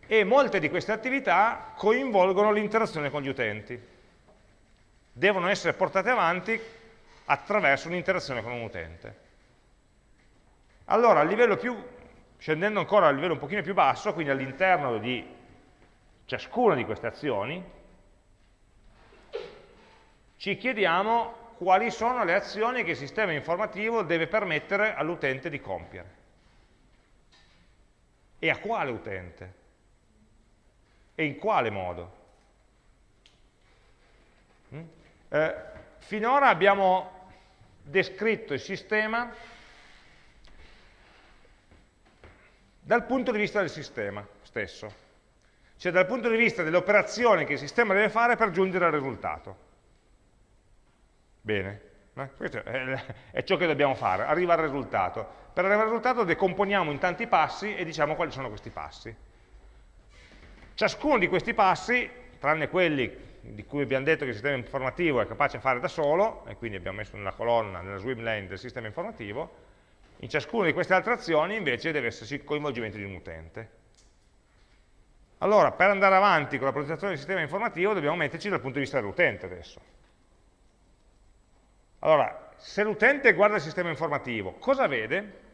e molte di queste attività coinvolgono l'interazione con gli utenti. Devono essere portate avanti attraverso un'interazione con un utente. Allora, più, scendendo ancora a livello un pochino più basso, quindi all'interno di ciascuna di queste azioni, ci chiediamo quali sono le azioni che il sistema informativo deve permettere all'utente di compiere. E a quale utente? E in quale modo? Mm? Eh, finora abbiamo descritto il sistema dal punto di vista del sistema stesso, cioè dal punto di vista delle operazioni che il sistema deve fare per giungere al risultato. Bene, eh? questo è ciò che dobbiamo fare, arrivare al risultato. Per arrivare al risultato decomponiamo in tanti passi e diciamo quali sono questi passi. Ciascuno di questi passi, tranne quelli di cui abbiamo detto che il sistema informativo è capace di fare da solo, e quindi abbiamo messo nella colonna, nella swim lane del sistema informativo, in ciascuna di queste altre azioni invece deve esserci il coinvolgimento di un utente. Allora, per andare avanti con la progettazione del sistema informativo dobbiamo metterci dal punto di vista dell'utente adesso. Allora, se l'utente guarda il sistema informativo, cosa vede?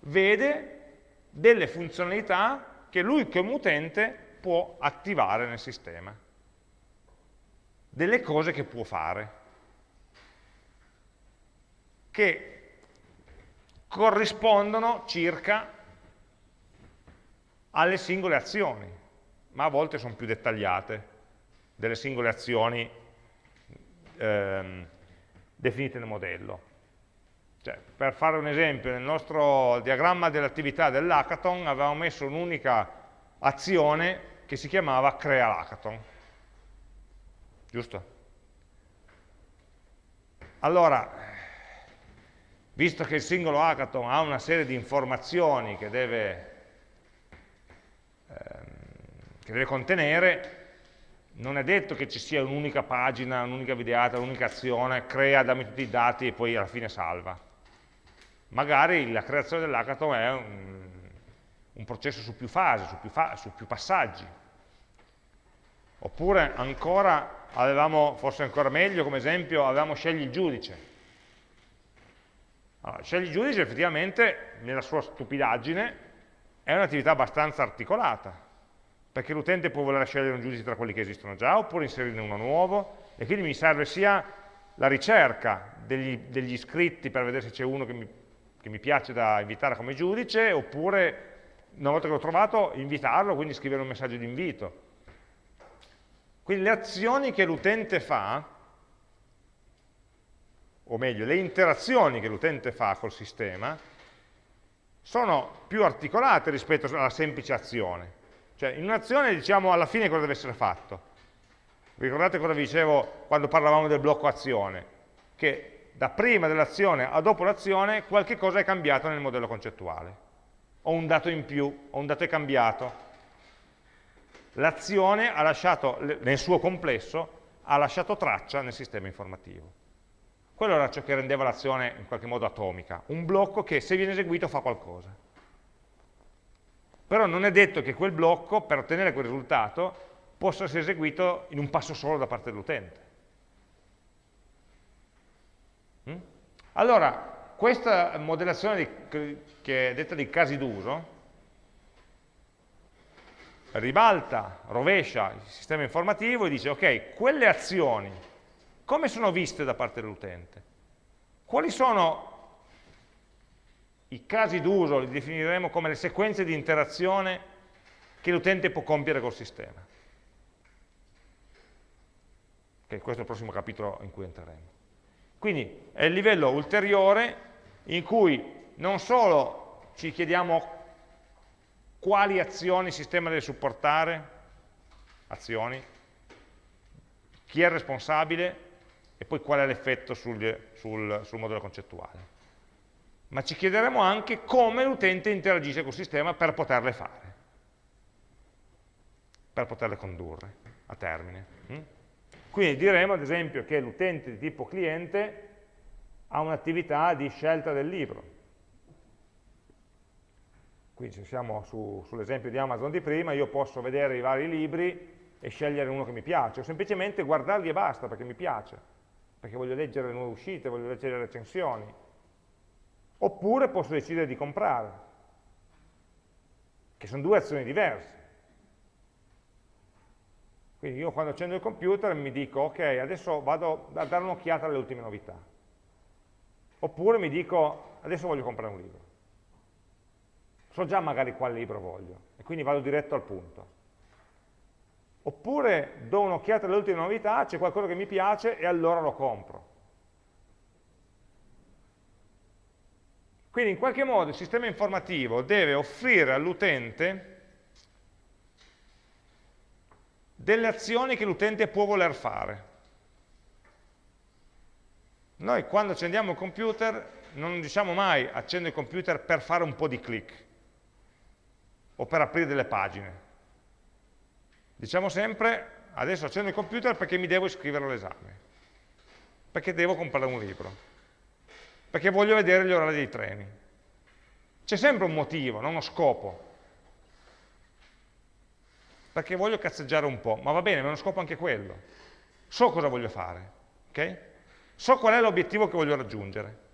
Vede delle funzionalità che lui come utente può attivare nel sistema, delle cose che può fare, che corrispondono circa alle singole azioni, ma a volte sono più dettagliate. Delle singole azioni ehm, definite nel modello. Cioè, per fare un esempio, nel nostro diagramma dell'attività dell'hackathon avevamo messo un'unica azione che si chiamava crea l'hackathon. Giusto? Allora, visto che il singolo hackathon ha una serie di informazioni che deve, ehm, che deve contenere, non è detto che ci sia un'unica pagina, un'unica videata, un'unica azione, crea, dammi tutti i dati e poi alla fine salva. Magari la creazione dell'hackathon è un, un, processo su più fasi, su più, fa su più passaggi. Oppure ancora, avevamo, forse ancora meglio come esempio, avevamo scegli il giudice allora, scegli giudice effettivamente, nella sua stupidaggine, è un'attività abbastanza articolata, perché l'utente può voler scegliere un giudice tra quelli che esistono già, oppure inserirne uno nuovo, e quindi mi serve sia la ricerca degli, degli iscritti per vedere se c'è uno che mi, che mi piace da invitare come giudice, oppure una volta che l'ho trovato invitarlo, quindi scrivere un messaggio di invito. Quindi le azioni che l'utente fa o meglio, le interazioni che l'utente fa col sistema, sono più articolate rispetto alla semplice azione. Cioè, in un'azione diciamo alla fine cosa deve essere fatto. Ricordate cosa vi dicevo quando parlavamo del blocco azione? Che da prima dell'azione a dopo l'azione qualche cosa è cambiato nel modello concettuale. O un dato in più, o un dato è cambiato. L'azione ha lasciato, nel suo complesso, ha lasciato traccia nel sistema informativo. Quello era ciò che rendeva l'azione in qualche modo atomica, un blocco che se viene eseguito fa qualcosa. Però non è detto che quel blocco, per ottenere quel risultato, possa essere eseguito in un passo solo da parte dell'utente. Mm? Allora, questa modellazione di, che è detta di casi d'uso, ribalta, rovescia il sistema informativo e dice, ok, quelle azioni come sono viste da parte dell'utente? Quali sono i casi d'uso, li definiremo come le sequenze di interazione che l'utente può compiere col sistema? Okay, questo è il prossimo capitolo in cui entreremo. Quindi è il livello ulteriore in cui non solo ci chiediamo quali azioni il sistema deve supportare, azioni, chi è responsabile, e poi qual è l'effetto sul, sul, sul modello concettuale. Ma ci chiederemo anche come l'utente interagisce col sistema per poterle fare, per poterle condurre a termine. Mm? Quindi diremo ad esempio che l'utente di tipo cliente ha un'attività di scelta del libro. Quindi se siamo su, sull'esempio di Amazon di prima, io posso vedere i vari libri e scegliere uno che mi piace, o semplicemente guardarli e basta perché mi piace perché voglio leggere le nuove uscite, voglio leggere le recensioni. Oppure posso decidere di comprare, che sono due azioni diverse. Quindi io quando accendo il computer mi dico, ok, adesso vado a dare un'occhiata alle ultime novità oppure mi dico adesso voglio comprare un libro. So già magari quale libro voglio e quindi vado diretto al punto. Oppure do un'occhiata alle ultime novità, c'è qualcosa che mi piace e allora lo compro. Quindi in qualche modo il sistema informativo deve offrire all'utente delle azioni che l'utente può voler fare. Noi quando accendiamo il computer non diciamo mai accendo il computer per fare un po' di click o per aprire delle pagine. Diciamo sempre adesso accendo il computer perché mi devo iscrivere all'esame, perché devo comprare un libro perché voglio vedere gli orari dei treni. C'è sempre un motivo, non uno scopo. Perché voglio cazzeggiare un po', ma va bene, ma è uno scopo anche quello. So cosa voglio fare, ok? So qual è l'obiettivo che voglio raggiungere.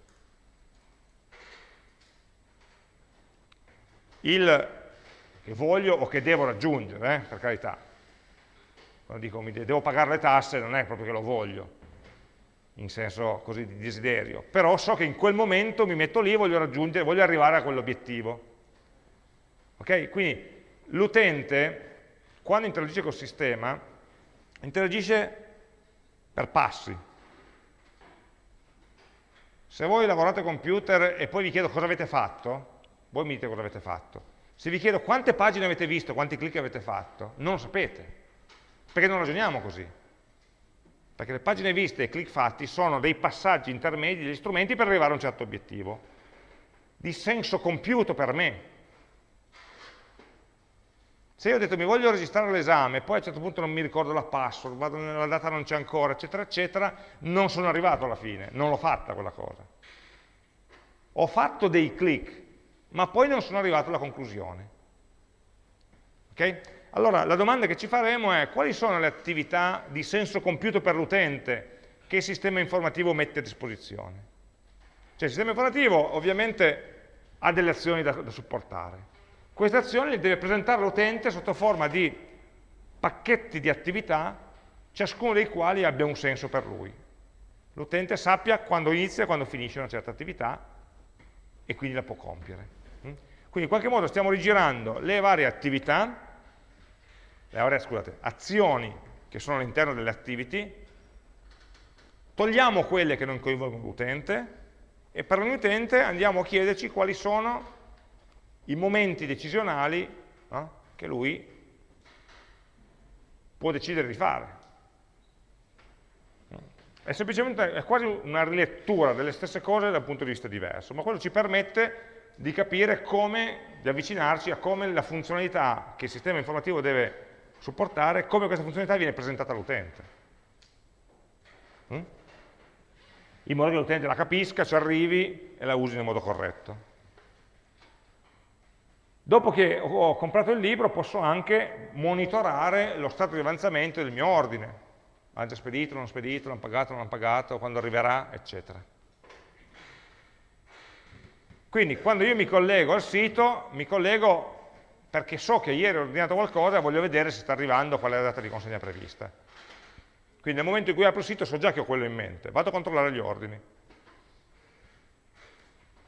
Il che voglio o che devo raggiungere, eh, per carità. Quando dico mi devo pagare le tasse non è proprio che lo voglio, in senso così di desiderio, però so che in quel momento mi metto lì e voglio raggiungere, voglio arrivare a quell'obiettivo. Ok? Quindi l'utente, quando interagisce col sistema, interagisce per passi. Se voi lavorate con computer e poi vi chiedo cosa avete fatto, voi mi dite cosa avete fatto. Se vi chiedo quante pagine avete visto, quanti clic avete fatto, non lo sapete, perché non ragioniamo così perché le pagine viste e click fatti sono dei passaggi intermedi, degli strumenti per arrivare a un certo obiettivo, di senso compiuto per me. Se io ho detto mi voglio registrare l'esame, poi a un certo punto non mi ricordo la password, vado nella data non c'è ancora, eccetera, eccetera, non sono arrivato alla fine, non l'ho fatta quella cosa. Ho fatto dei click, ma poi non sono arrivato alla conclusione. Okay? Allora, la domanda che ci faremo è quali sono le attività di senso compiuto per l'utente che il sistema informativo mette a disposizione? Cioè il sistema informativo ovviamente ha delle azioni da, da supportare. Queste azioni deve presentare all'utente sotto forma di pacchetti di attività, ciascuno dei quali abbia un senso per lui. L'utente sappia quando inizia e quando finisce una certa attività e quindi la può compiere. Quindi in qualche modo stiamo rigirando le varie attività le scusate, azioni che sono all'interno delle activity, togliamo quelle che non coinvolgono l'utente e per l'utente andiamo a chiederci quali sono i momenti decisionali no, che lui può decidere di fare. È semplicemente è quasi una rilettura delle stesse cose dal punto di vista diverso, ma quello ci permette di capire come, di avvicinarci a come la funzionalità che il sistema informativo deve supportare come questa funzionalità viene presentata all'utente. Mm? In modo che l'utente la capisca, ci arrivi e la usi nel modo corretto. Dopo che ho comprato il libro posso anche monitorare lo stato di avanzamento del mio ordine. L'hanno già spedito, non spedito, l'hanno pagato, non l'hanno pagato, quando arriverà, eccetera. Quindi quando io mi collego al sito, mi collego perché so che ieri ho ordinato qualcosa e voglio vedere se sta arrivando, qual è la data di consegna prevista. Quindi nel momento in cui apro il sito so già che ho quello in mente, vado a controllare gli ordini.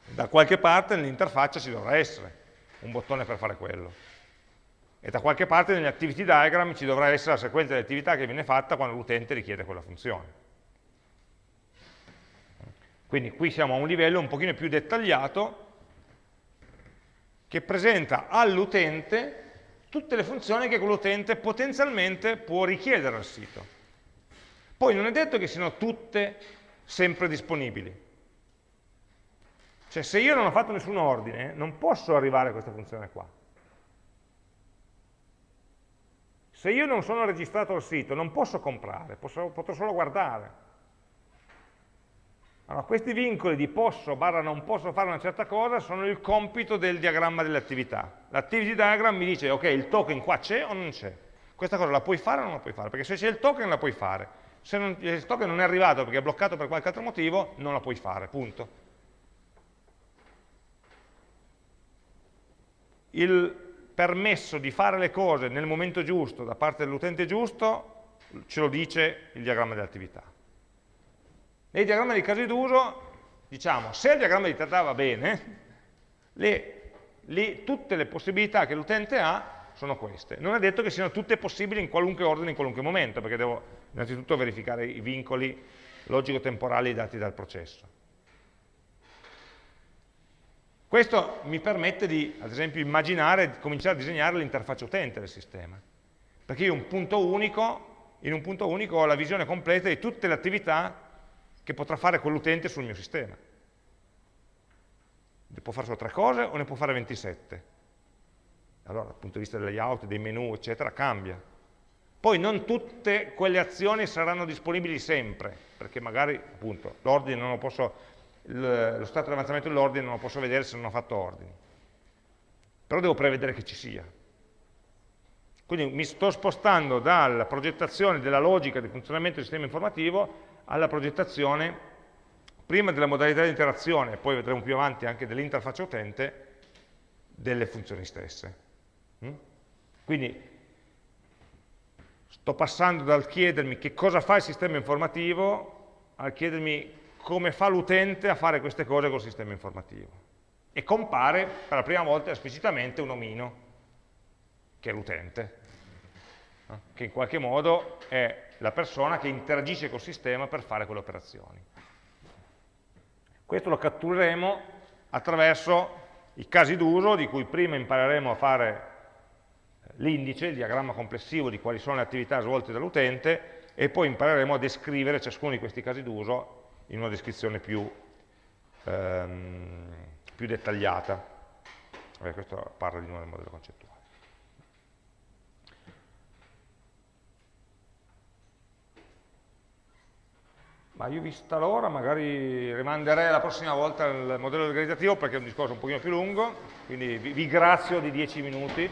Da qualche parte nell'interfaccia ci dovrà essere un bottone per fare quello. E da qualche parte negli activity diagram ci dovrà essere la sequenza di attività che viene fatta quando l'utente richiede quella funzione. Quindi qui siamo a un livello un pochino più dettagliato che presenta all'utente tutte le funzioni che quell'utente potenzialmente può richiedere al sito. Poi non è detto che siano tutte sempre disponibili. Cioè se io non ho fatto nessun ordine, non posso arrivare a questa funzione qua. Se io non sono registrato al sito, non posso comprare, posso, potrò solo guardare. Allora, questi vincoli di posso barra non posso fare una certa cosa sono il compito del diagramma delle attività. L'activity diagram mi dice, ok, il token qua c'è o non c'è? Questa cosa la puoi fare o non la puoi fare? Perché se c'è il token la puoi fare. Se non, il token non è arrivato perché è bloccato per qualche altro motivo, non la puoi fare, punto. Il permesso di fare le cose nel momento giusto da parte dell'utente giusto ce lo dice il diagramma delle attività. Nei diagrammi di casi d'uso, diciamo, se il diagramma di data va bene, le, le, tutte le possibilità che l'utente ha sono queste. Non è detto che siano tutte possibili in qualunque ordine, in qualunque momento, perché devo innanzitutto verificare i vincoli logico-temporali dati dal processo. Questo mi permette di, ad esempio, immaginare, cominciare a disegnare l'interfaccia utente del sistema. Perché io un punto unico, in un punto unico ho la visione completa di tutte le attività che potrà fare quell'utente sul mio sistema. Ne può fare solo tre cose o ne può fare 27? Allora, dal punto di vista del layout, dei menu, eccetera, cambia. Poi non tutte quelle azioni saranno disponibili sempre, perché magari, appunto, l'ordine non lo posso lo stato di avanzamento dell'ordine non lo posso vedere se non ho fatto ordini. Però devo prevedere che ci sia. Quindi mi sto spostando dalla progettazione della logica di funzionamento del sistema informativo alla progettazione prima della modalità di interazione, poi vedremo più avanti anche dell'interfaccia utente, delle funzioni stesse. Mm? Quindi sto passando dal chiedermi che cosa fa il sistema informativo al chiedermi come fa l'utente a fare queste cose col sistema informativo. E compare per la prima volta esplicitamente un omino, che è l'utente, che in qualche modo è la persona che interagisce col sistema per fare quelle operazioni. Questo lo cattureremo attraverso i casi d'uso, di cui prima impareremo a fare l'indice, il diagramma complessivo di quali sono le attività svolte dall'utente, e poi impareremo a descrivere ciascuno di questi casi d'uso in una descrizione più, ehm, più dettagliata. Beh, questo parla di nuovo del modello concettuale. Ma io vista l'ora magari rimanderei la prossima volta il modello organizzativo perché è un discorso un pochino più lungo, quindi vi, vi grazio di 10 minuti.